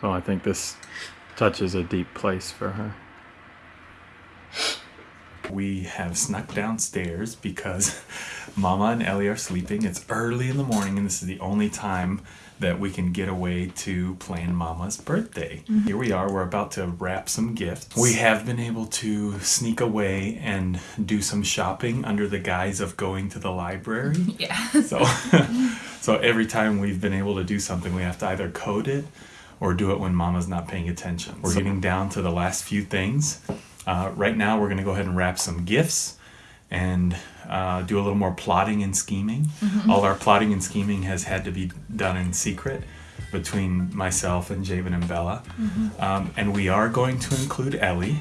So I think this touches a deep place for her. We have snuck downstairs because Mama and Ellie are sleeping. It's early in the morning, and this is the only time that we can get away to plan Mama's birthday. Mm-hmm. Here we are, we're about to wrap some gifts. We have been able to sneak away and do some shopping under the guise of going to the library. Yeah. So, so every time we've been able to do something, we have to either code it or do it when Mama's not paying attention. We're getting down to the last few things. Uh, right now, we're going to go ahead and wrap some gifts and uh, do a little more plotting and scheming. All our plotting and scheming has had to be done in secret between myself and Javen and Bella. Um, and we are going to include Ellie.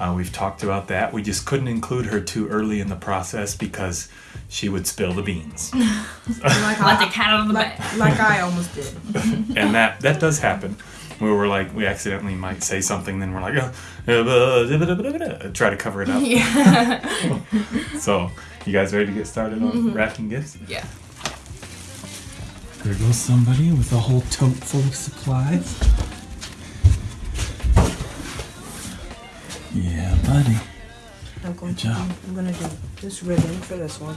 Uh, we've talked about that. We just couldn't include her too early in the process because she would spill the beans. Like, Let the I, cat out of the like, bag. like I almost did. and that that does happen where we're like we accidentally might say something then we're like uh, try to cover it up Yeah. so you guys ready to get started on wrapping gifts Yeah. there goes somebody with a whole tote full of supplies yeah buddy I'm going Good to job. do, I'm gonna do this ribbon for this one.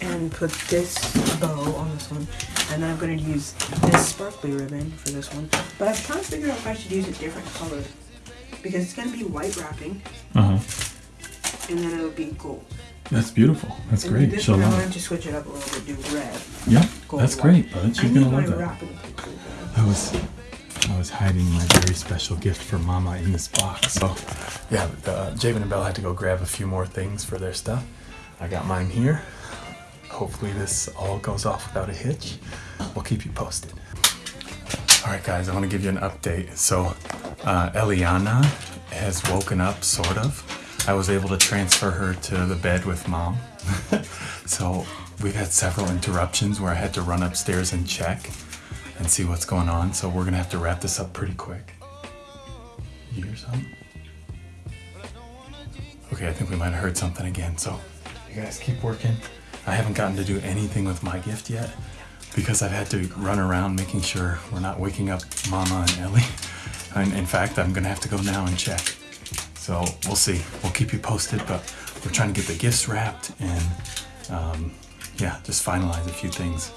And put this bow on this one. And then I'm gonna use this sparkly ribbon for this one. But I've kind of figured out if I should use a different color. Because it's gonna be white wrapping uh-huh and then it'll be gold. that's beautiful that's And great this she'll one love it to switch it up a little bit, do red. yeah Gold that's white. great bud she's gonna love that. I was I was hiding my very special gift for Mama in this box. So yeah, the, uh, Javen and Belle had to go grab a few more things for their stuff. I got mine here. Hopefully this all goes off without a hitch. We'll keep you posted. All right, guys, I want to give you an update. So uh, Eliana has woken up, sort of. I was able to transfer her to the bed with mom. so we've had several interruptions where I had to run upstairs and check and see what's going on. So we're gonna have to wrap this up pretty quick. You hear something? Okay, I think we might have heard something again. So you guys keep working. I haven't gotten to do anything with my gift yet because I've had to run around making sure we're not waking up Mama and Ellie. And in fact, I'm gonna have to go now and check. So we'll see. We'll keep you posted, but we're trying to get the gifts wrapped and um, yeah, just finalize a few things.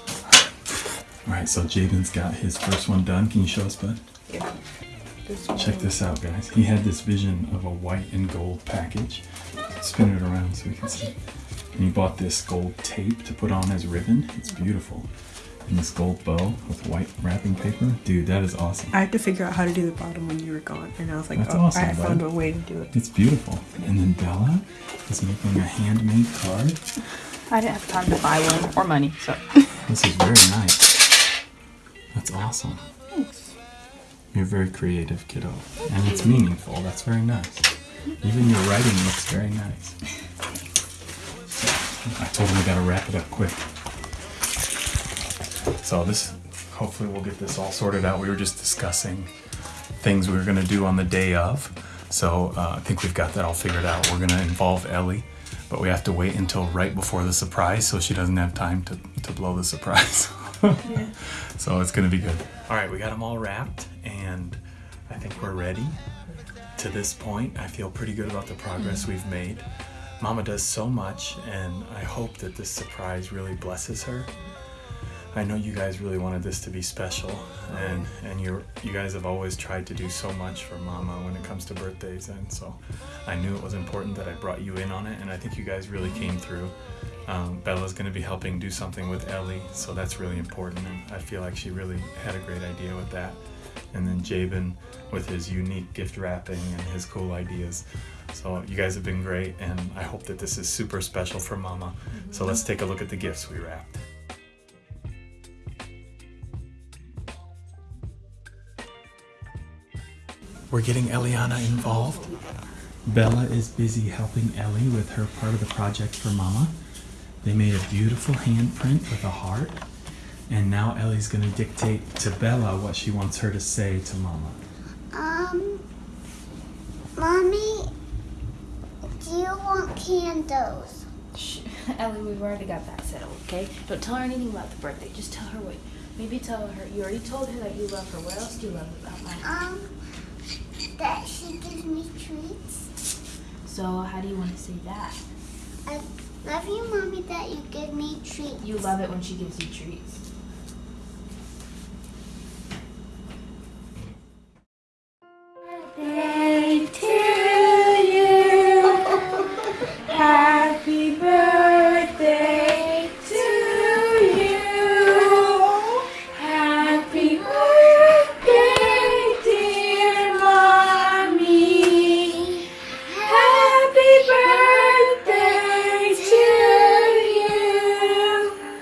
All right, so Javen's got his first one done. Can you show us, bud? Yeah. This. Check this out, guys. He had this vision of a white and gold package. Spin it around so we can see. And he bought this gold tape to put on as ribbon. It's beautiful. And this gold bow with white wrapping paper. Dude, that is awesome. I had to figure out how to do the bottom when you were gone, and I was like, That's oh, awesome, I found a way to do it. It's beautiful. And then Bella is making a handmade card. I didn't have time to buy one or money, so. This is very nice. That's awesome. Thanks. You're very creative, kiddo. And it's meaningful. That's very nice. Even your writing looks very nice. I told him we gotta wrap it up quick. So this, hopefully we'll get this all sorted out. We were just discussing things we were gonna do on the day of. So uh, I think we've got that all figured out. We're gonna involve Ellie, but we have to wait until right before the surprise so she doesn't have time to, to blow the surprise. So it's gonna be good. All right, we got them all wrapped, and I think we're ready. To this point, I feel pretty good about the progress mm. we've made. Mama does so much, and I hope that this surprise really blesses her. I know you guys really wanted this to be special, oh. and and you you guys have always tried to do so much for Mama when it comes to birthdays, and so I knew it was important that I brought you in on it, and I think you guys really came through. Um, Bella's going to be helping do something with Ellie, so that's really important, and I feel like she really had a great idea with that. And then Javen with his unique gift wrapping and his cool ideas. So you guys have been great, and I hope that this is super special for Mama. So let's take a look at the gifts we wrapped. We're getting Eliana involved. Bella is busy helping Ellie with her part of the project for Mama. They made a beautiful handprint with a heart. And now Ellie's gonna dictate to Bella what she wants her to say to Mama. Um, mommy, do you want candles? Shh. Ellie, we've already got that settled, okay? Don't tell her anything about the birthday. Just tell her what Maybe tell her. You already told her that you love her. What else do you love about mom? Um, that she gives me treats. So how do you want to say that? I love you, mommy, that you give me treats. You love it when she gives you treats.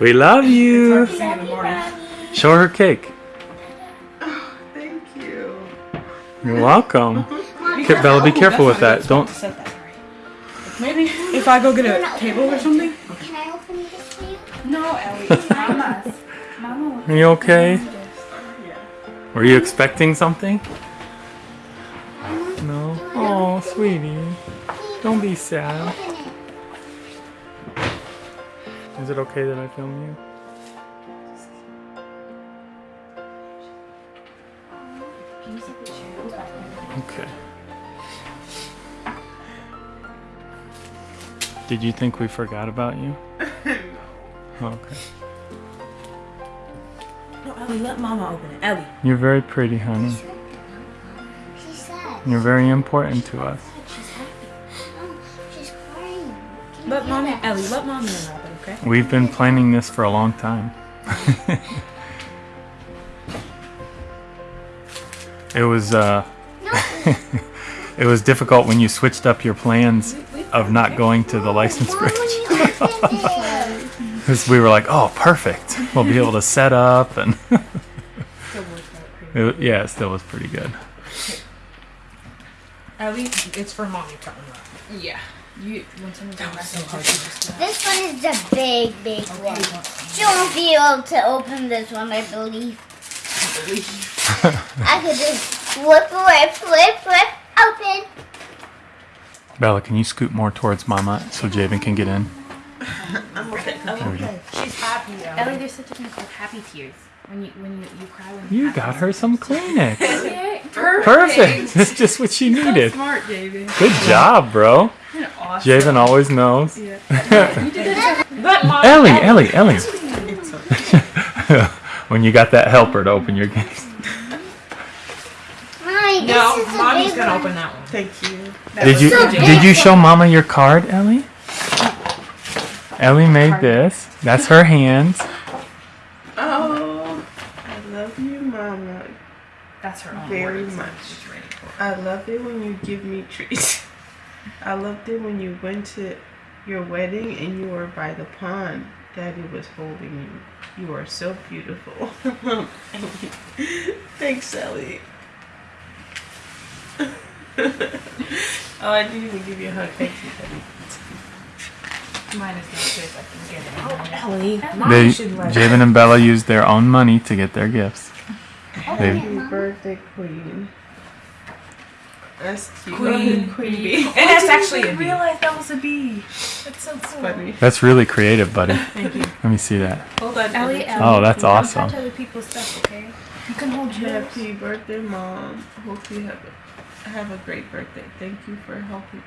We love you. Sing in the morning. Show her cake. Oh, thank you. You're welcome. Okay, Bella, be careful with that. Don't. Set that right. Maybe if I go get a table or something. Can I open this for you? No, Ellie, it's Mama's. Mama Are you okay? Were you expecting something? No. Oh, sweetie. Don't be sad. Open it. Is it okay that I film you? Okay. Did you think we forgot about you? Oh, okay. No, Ellie, let Mama open it. Ellie. You're very pretty, honey. She's sad. You're very important to us. She's happy. Oh, she's crying. Let hear mommy. Ellie, let mommy unwrap it, okay? We've been planning this for a long time. it was uh it was difficult when you switched up your plans of not going to the license Mom, bridge. when you opened it. Because we were like, oh, perfect. We'll be able to set up and it, yeah, it still was pretty good. At least it's for mommy to unwrap. Yeah. You when someone comes back so and hard just just This one is the big, big one. She won't be able to open this one, I believe. I could just flip, flip, flip, flip, open. Bella, can you scoot more towards Mama so Javen can get in? I'm okay. There we go. She's happy, Ellie, there's such a thing called happy tears. When you when you, you cry when You happy got her some Kleenex. Okay, perfect. Perfect. That's just what she needed. Smart, David. Good job, bro. Awesome. Javen always knows. Let mommy. Ellie, Ellie, Ellie. when you got that helper to open your gifts. Mommy, this No, mommy's gonna one. open that one. Thank you. Did you so did you show Mama your card, Ellie? Ellie made this. That's her hands. Oh, I love you, Mama. That's her own Very words. much. She's ready for it. I love it when you give me treats. I loved it when you went to your wedding and you were by the pond. Daddy was holding you. You are so beautiful. Thanks, Ellie. oh, I didn't even give you a hug. Thank you, Daddy. Mine is not good. I can get it. Oh, Ellie, They, mommy should let Javen and Bella used their own money to get their gifts. Oh, Happy birthday, Queen. That's cute. Queen. Queen bee. And that's actually a bee. realize that was a bee. That's so cool. Funny. that's really creative, buddy. Thank you. Let me see that. Hold on. Ellie, Ellie. Ellie, Oh, that's don't awesome. touch other people's stuff, okay? You can hold yours. Happy birthday, Mom. Hope you have a, have a great birthday. Thank you for helping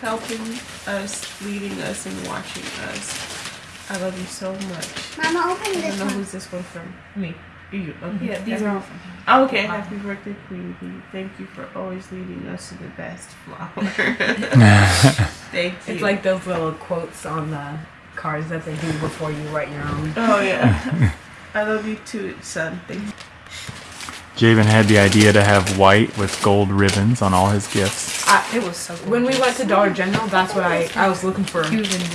helping us, leading us, and watching us. I love you so much. Mama, open I this don't know one. who's this one from. Me. You. Okay. Mm-hmm. Yeah, these are all from him. Oh, okay. Happy birthday, Queen Bee. Thank you for always leading us to the best flower. Thank you. It's like those little quotes on the cards that they do before you write your own. Oh yeah. I love you too, son. Thank you. Javen had the idea to have white with gold ribbons on all his gifts. I, It was so cool. when we went to Dollar General, that's what I I was looking for. He was in the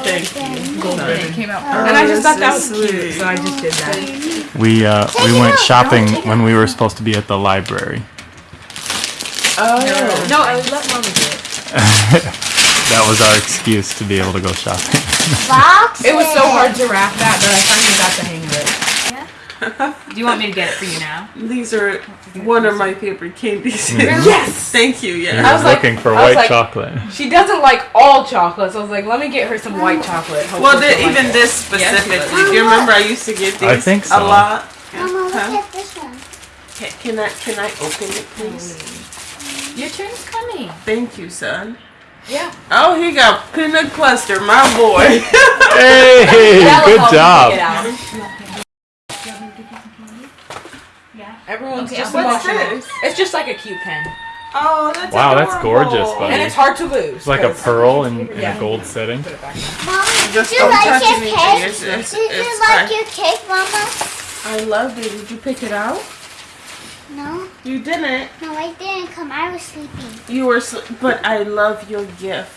Thank you. Gold It ribbon. came out Oh, And I just thought that was so cute, sweet. so I just did that. We uh, Take we went shopping don't take it when we were supposed to be at the library. Oh. No, I let mommy do it. That was our excuse to be able to go shopping. Boxes. It was so hard to wrap that, but I finally got the hang of it. Do you want me to get it for you now? These are one of my favorite candies. Mm. Yes. Thank you. He Yeah. I was was like- looking for I white like- chocolate. She doesn't like all chocolate, so I was like, let me get her some white chocolate. Well, Hopefully the, she'll like even this Yeah, specifically. does. Do you remember I used to get these I think a so. lot? Mama, look Huh? at this one. Can, can I can I open it, please? Your turn's coming. Thank you, son. Yeah. Oh, he got peanut cluster, my boy. Hey, good help you job. get out. Everyone's Okay, just I'll What's watching it. this? It's just like a cute pen, Oh, that's Wow, that's gorgeous, buddy. and it's hard to lose. It's like a pearl in, in Yeah. a gold setting. Put. Mama, Just did you like your cake? It's, it's, Did you like fine. your cake, Mama? I loved it. Did you pick it out? No, You didn't. no, I didn't come. I was sleeping. You were, sl- but I love your gift.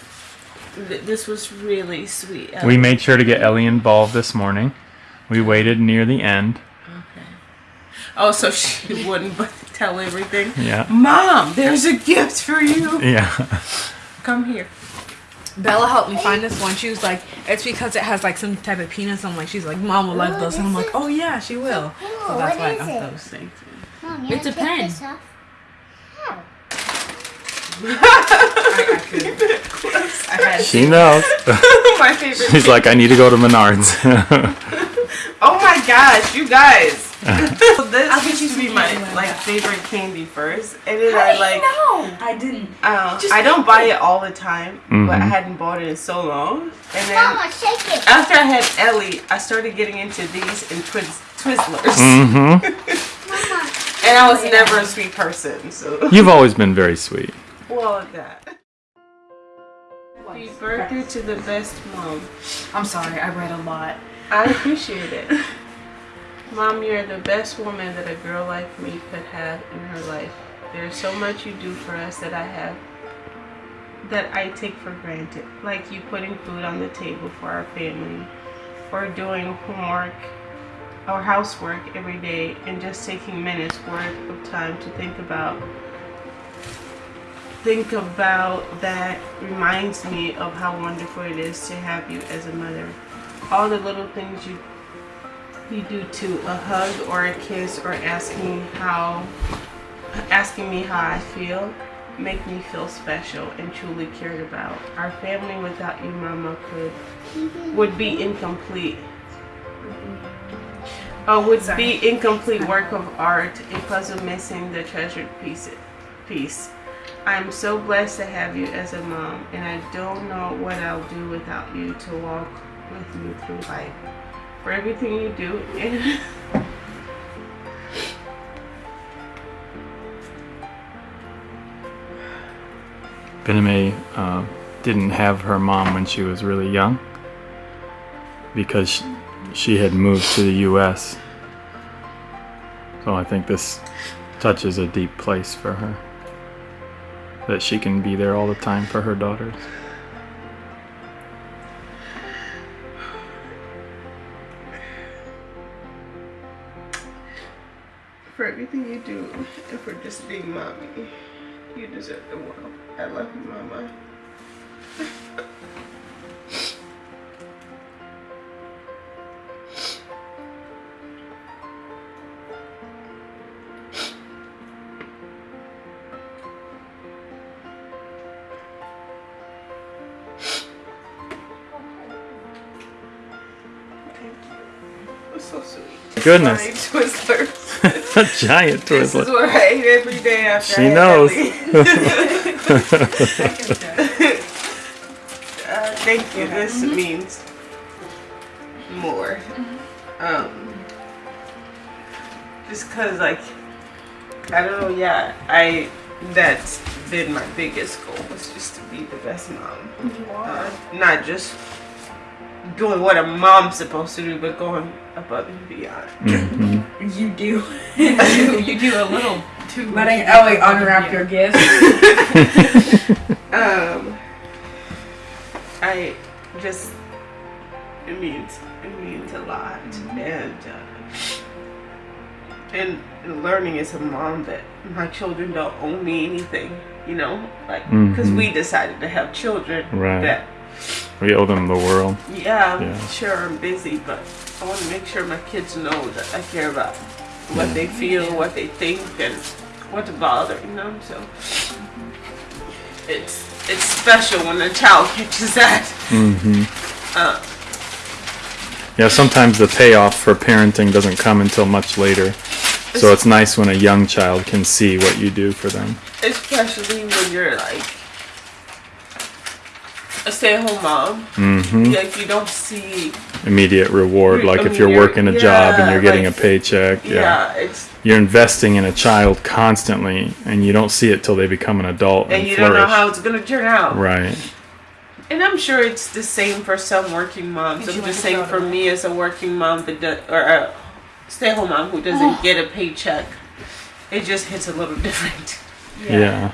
This was really sweet. We made sure to get Ellie involved this morning. We waited near the end. Oh, so she wouldn't tell everything. Yeah. Mom, there's a gift for you. Yeah. Come here. Bella helped me find this one. She was like, it's because it has like some type of penis. I'm like, she's like, mom will like those, and I'm like, oh yeah, she will. Oh, So that's what why I is got it? those. Thank you. Mom, It's a pen. take this off? How? I, I, could, I had She knows. my favorite. She's like, I need to go to Menards. Oh my gosh, you guys. So this I'll get used you to be my candy like get favorite candy first, and then I like. no, I didn't. Uh, I don't buy it all the time, but I Mhm. hadn't bought it in so long. And then Mama, shake it. after I had Ellie, I started getting into these and Twiz- Twizzlers, hmm and I was never a sweet person. So You've always been very sweet. well, of that. Happy birthday to the best mom. I'm sorry, I read a lot. I appreciate it. Mom, you're the best woman that a girl like me could have in her life. There's so much you do for us that I have that I take for granted. Like you putting food on the table for our family or doing homework or housework every day and just taking minutes worth of time to think about think about that reminds me of how wonderful it is to have you as a mother. All the little things you you do to a hug or a kiss or asking how asking me how I feel make me feel special and truly cared about. Our family without you mama could would be incomplete. Uh, would be incomplete work of art, a puzzle missing the treasured piece. Piece. I'm so blessed to have you as a mom, and I don't know what I'll do without you to walk with me through life. For everything you do, and Bename uh, didn't have her mom when she was really young because she, she had moved to the U.S. So I think this touches a deep place for her. That she can be there all the time for her daughters. You do, and for just being mommy, you deserve the world. I love you, mama. Thank you. It's so sweet. Goodness. My Twizzlers. a giant This is Twizzler. what I eat every day after She I knows. Uh, thank you. This means more. Um, just cause like I don't know. Yeah, I that's been my biggest goal was just to be the best mom. Uh, not just doing what a mom's supposed to do, but going above and beyond. You do. you, do. you do a little too. Letting Ellie unwrap your gift. Um, I just it means it means a lot, and uh, and learning as a mom that my children don't owe me anything, you know, like because Mhm. we decided to have children Right. that We owe them the world. Yeah, I'm Yeah. sure I'm busy, but I want to make sure my kids know that I care about what they feel, what they think, and what's bothering them. So it's it's special when a child catches that. Mm-hmm. Uh, Yeah, sometimes the payoff for parenting doesn't come until much later. So it's nice when a young child can see what you do for them. especially when you're like a stay-at-home mom. hmm Like you don't see. Immediate reward, like if you're you're- working a job and you're getting like- a paycheck. Yeah, Yeah. it's You're investing in a child constantly, and you don't see it till they become an adult and, and you don't know how it's gonna turn out. right. And I'm sure it's the same for some working moms. Did you I'm just saying for me as a working mom that does, or a stay-at-home mom who doesn't get a paycheck, it just hits a little different. Yeah.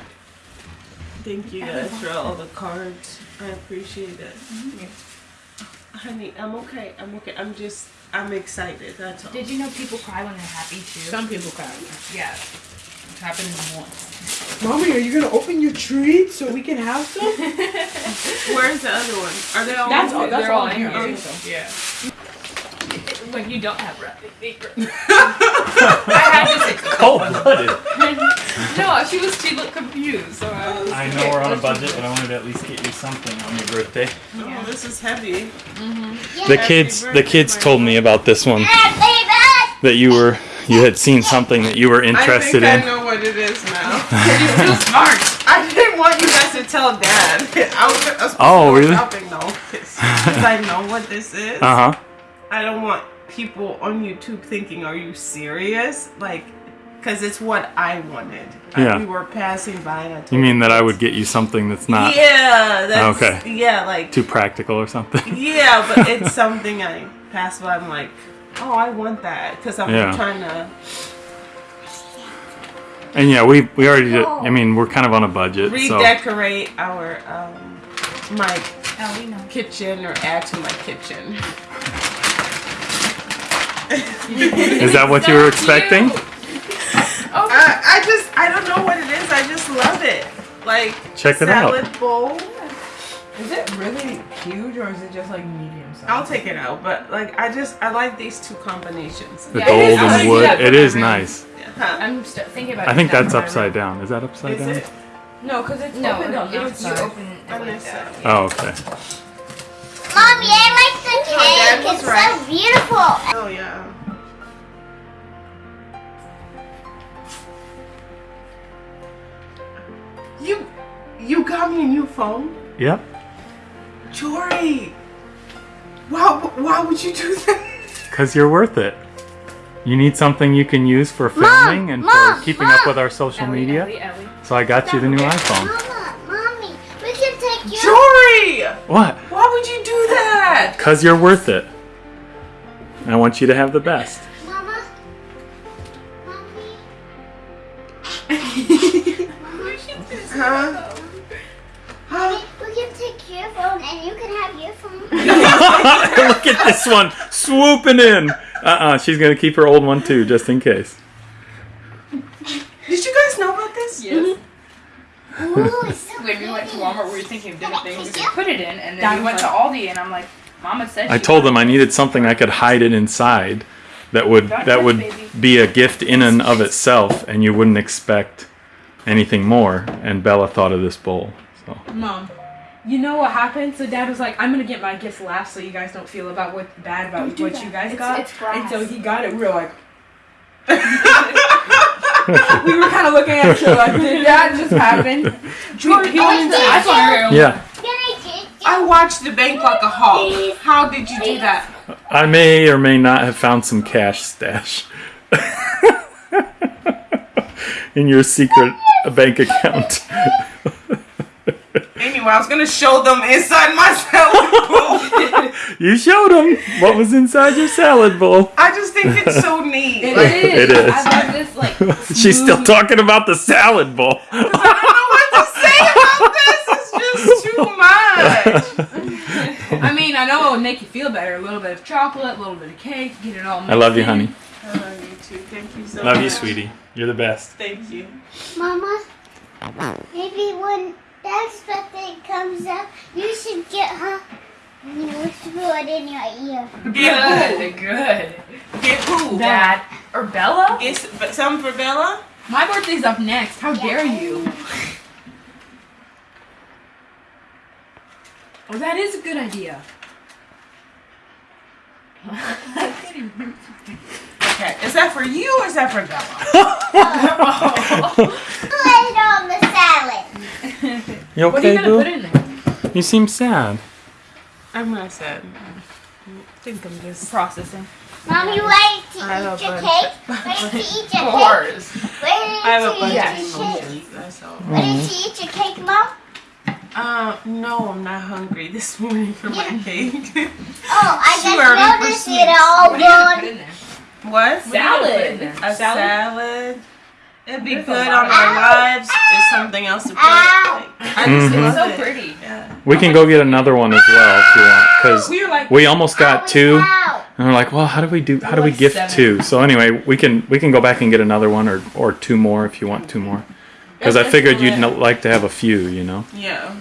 Thank you guys for all the cards. I appreciate it. Mm-hmm. Honey, I'm okay. I'm okay. I'm just, I'm excited. That's all. Did you know people cry when they're happy too? Some people cry. yeah. It happened once. Mommy, are you gonna open your treat so we can have some? Where's the other one? Are they all? That's all. That's They're all all in in here. here. So. Yeah. When you don't have wrapping paper. I had to say Cold blooded. no. She was. She looked confused. So I, was, I know we're on a budget, but I wanted to at least get you something on your birthday. Oh, this is heavy. The kids, the kids told me about this one that you were, you had seen something that you were interested I in. think I know what it is now. you're too smart. I didn't want you guys to tell Dad. I was, I was Oh, really? Shopping though, because I know what this is. Uh huh. I don't want people on YouTube thinking, "Are you serious?" Like, because it's what I wanted. Like, Yeah. we were passing by, and I You mean that I would get you something that's not Yeah. That's, Okay. Yeah, like. too practical or something? Yeah, but it's something I pass by. I'm like, oh, I want that because I'm Yeah. trying to. And yeah, we we already did. I mean, we're kind of on a budget, so redecorate our um my know. kitchen or add to my kitchen. is that what you were expecting? I, I just I don't know what it is. I just love it. Like Check it out. salad bowl. Is it really huge or is it just like medium size? I'll take it out, but like I just I like these two combinations. The Yeah, it is- gold and wood. do that for It my is room. nice. Huh? I'm st- thinking about. I think that's upside room. down. Is that upside Is down? it? No, because it's No, open on it, that it's you side. open it like that. Oh, okay. Mommy, I like the Oh, cake. was It's right. so beautiful. Oh yeah. You you got me a new phone, Yep. Jory. Why why would you do that? Because you're worth it. You need something you can use for filming and Mom, for keeping up with our social Ellie, media. Ellie, Ellie. So I got you the new iPhone. Mama, mommy, we can take you. Jory! What? Why would you do that? Because you're worth it. I want you to have the best. Mama. Huh? Huh? We can take your phone and you can have your phone. Look at this one swooping in. Uh-uh, she's gonna keep her old one too, just in case. Did you guys know about this? Yes. Ooh, so When we went to. Walmart, we were thinking of different things. We Yeah. put it in, and then That we went was to Aldi, and I'm like, Mama said. I told them I needed something I could hide it inside that would Don't that touch, would baby. be a gift in and of itself, and you wouldn't expect anything more. And Bella thought of this bowl. So Mom, you know what happened? So Dad was like, "I'm gonna get my gifts last, so you guys don't feel about what bad about what that. you guys It's- got." it's grass. and so he got it. We were like, we were kind of looking at each other like, "Did that just happen?" Jordan, he went into the iPhone area. yeah, Can I take you? I watched the bank like a hawk. How did you do that? I may or may not have found some cash stash in your secret bank account. Anyway, I was gonna show them inside my salad bowl. You showed them what was inside your salad bowl. I just think it's so neat. It Like, is. It is. I love this like. She's still talking about the salad bowl. I don't know what to say about this. It's just too much. I mean, I know it would make you feel better. A little bit of chocolate, a little bit of cake, get it all. I love you, in. honey. I love you too. Thank you so much. Love you, sweetie. You're the best. Thank you. Mama, maybe when Dad's birthday comes up, you should get her You whisper it in your ear. Good, good. Get who? Dad or Bella? Get some for Bella? My birthday's up next. How dare you? Oh, that is a good idea. Okay. Is that for you or is that for Bella? Put it on the salad. You What are you okay, gonna put Boo? in there? You seem sad. I'm not sad. I think I'm just. Processing. Mommy, ready to I eat your cake? bunch Ready to eat your cake? course. Ready I have a to bunch eat of your cake? emotions. That's all. Ready to eat your cake, Mom? Uh, no, I'm not hungry this morning for my cake. Oh, I She just already noticed put it all What are you gonna put gone. what? Salad. A salad. It'd be There's good on our lives. It's something else to put. Ow. Like, I just Mhm. love So it. pretty. Yeah. We can go get another one as well if you want, because We like, we almost got two, Ow. and we're like, well, how do we do? How do we like gift seven. two? So anyway, we can we can go back and get another one or or two more if you want two more, because I figured you'd it. no- like to have a few, you know. Yeah.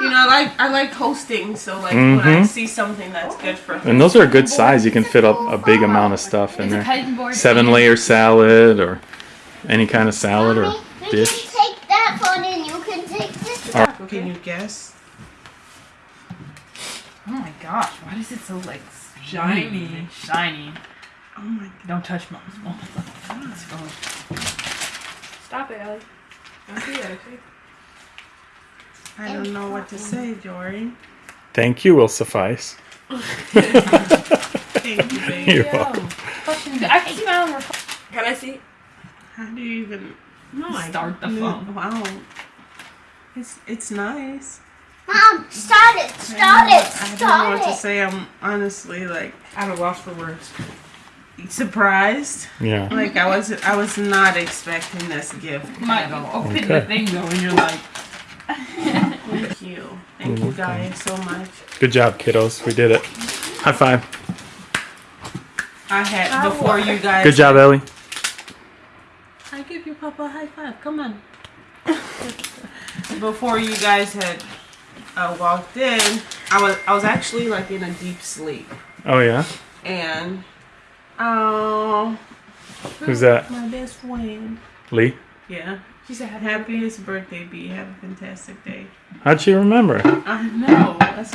You know, I like I like hosting, so like when I Mhm. see something that's good for And those are a good size. You can fit a, a big amount of stuff in there. Seven layer salad or any kind of salad or Mommy, we dish. can take that one and you can take this All one. Can you guess? Oh my gosh, why is it so like shiny? Shiny. Oh my God. Don't touch mom's mom's. Let's go. stop it, Ellie. Don't do that, okay? I don't know what to say, Jory. Thank you will suffice. Thank you, baby. You're welcome. I can smell her. Can I see? How do you even no, I Start the don't- phone. Wow. It's it's nice. Mom, start it, I start don't know- it, I don't know what to say. I'm honestly like At a loss for words. Surprised. Yeah. Like I was I was not expecting this gift Might at all. open Okay. the thing though, and you're like, Thank you. Thank you guys so much. Good job, kiddos. We did it. High five. I had before you guys Good job, Ellie. I give you Papa a high five. Come on. Before you guys had uh, walked in, I was I was actually like in a deep sleep, Oh yeah. and oh, Who's that? my best friend. Lee. Yeah, she said, "Happiest birthday, B. Have a fantastic day." How'd she remember? I know. That's